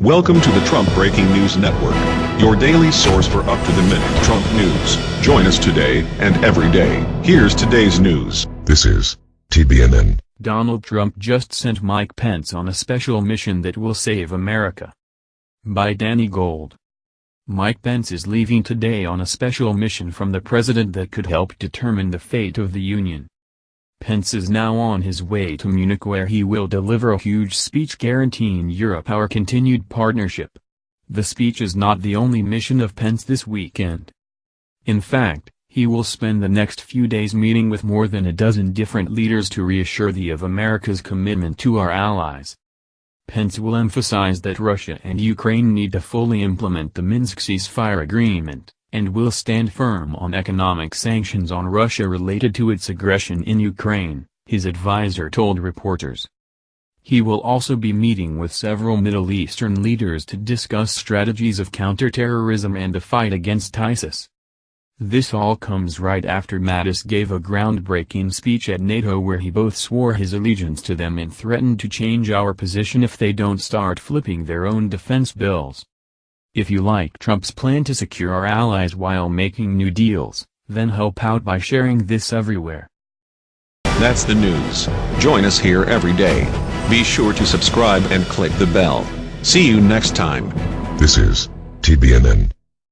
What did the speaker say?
Welcome to the Trump Breaking News Network, your daily source for up-to-the-minute Trump news. Join us today and every day. Here's today's news. This is TBNN. Donald Trump just sent Mike Pence on a special mission that will save America. By Danny Gold. Mike Pence is leaving today on a special mission from the president that could help determine the fate of the Union. Pence is now on his way to Munich where he will deliver a huge speech guaranteeing Europe our continued partnership. The speech is not the only mission of Pence this weekend. In fact, he will spend the next few days meeting with more than a dozen different leaders to reassure the of America's commitment to our allies. Pence will emphasize that Russia and Ukraine need to fully implement the Minsk ceasefire agreement and will stand firm on economic sanctions on Russia related to its aggression in Ukraine, his advisor told reporters. He will also be meeting with several Middle Eastern leaders to discuss strategies of counterterrorism and the fight against ISIS. This all comes right after Mattis gave a groundbreaking speech at NATO where he both swore his allegiance to them and threatened to change our position if they don't start flipping their own defense bills. If you like Trump's plan to secure our allies while making new deals, then help out by sharing this everywhere. That's the news. Join us here every day. Be sure to subscribe and click the bell. See you next time. This is TBNN.